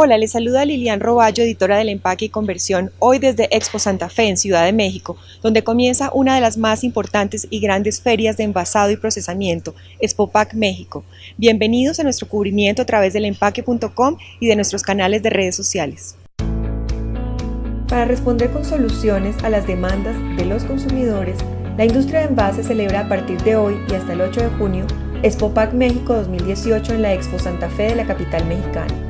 Hola, les saluda Lilian Roballo, editora del Empaque y Conversión, hoy desde Expo Santa Fe en Ciudad de México, donde comienza una de las más importantes y grandes ferias de envasado y procesamiento, Expopac México. Bienvenidos a nuestro cubrimiento a través del empaque.com y de nuestros canales de redes sociales. Para responder con soluciones a las demandas de los consumidores, la industria de envases celebra a partir de hoy y hasta el 8 de junio Expopac México 2018 en la Expo Santa Fe de la capital mexicana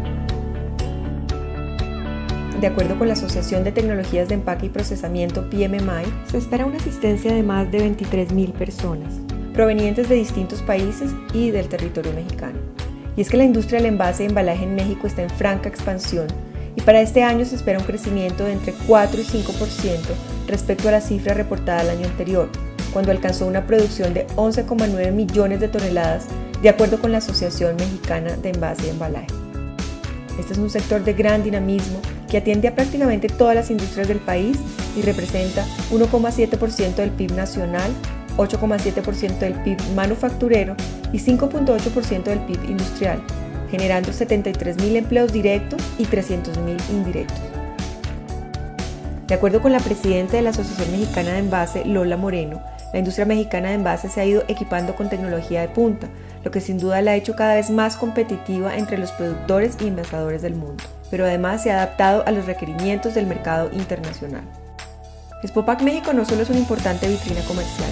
de acuerdo con la Asociación de Tecnologías de Empaque y Procesamiento PMMI, se espera una asistencia de más de 23.000 personas, provenientes de distintos países y del territorio mexicano. Y es que la industria del envase y embalaje en México está en franca expansión y para este año se espera un crecimiento de entre 4 y 5% respecto a la cifra reportada el año anterior, cuando alcanzó una producción de 11,9 millones de toneladas, de acuerdo con la Asociación Mexicana de Envase y Embalaje. Este es un sector de gran dinamismo que atiende a prácticamente todas las industrias del país y representa 1,7% del PIB nacional, 8,7% del PIB manufacturero y 5,8% del PIB industrial, generando 73.000 empleos directos y 300.000 indirectos. De acuerdo con la presidenta de la Asociación Mexicana de Envase, Lola Moreno, la industria mexicana de envase se ha ido equipando con tecnología de punta, lo que sin duda la ha hecho cada vez más competitiva entre los productores y envasadores del mundo, pero además se ha adaptado a los requerimientos del mercado internacional. Expopac México no solo es una importante vitrina comercial,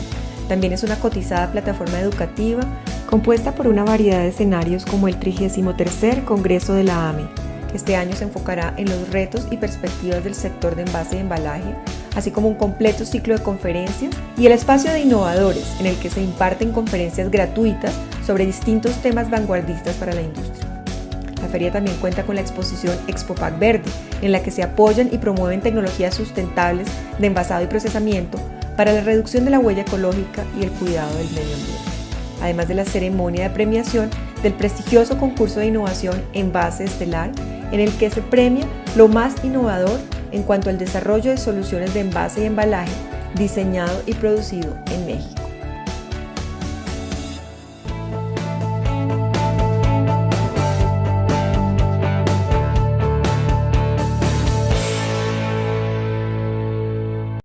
también es una cotizada plataforma educativa compuesta por una variedad de escenarios como el 33 Congreso de la AME, este año se enfocará en los retos y perspectivas del sector de envase y embalaje, así como un completo ciclo de conferencias y el espacio de innovadores en el que se imparten conferencias gratuitas sobre distintos temas vanguardistas para la industria. La feria también cuenta con la exposición Expopac Verde, en la que se apoyan y promueven tecnologías sustentables de envasado y procesamiento para la reducción de la huella ecológica y el cuidado del medio ambiente, además de la ceremonia de premiación del prestigioso concurso de innovación Envase Estelar, en el que se premia lo más innovador en cuanto al desarrollo de soluciones de envase y embalaje diseñado y producido en México.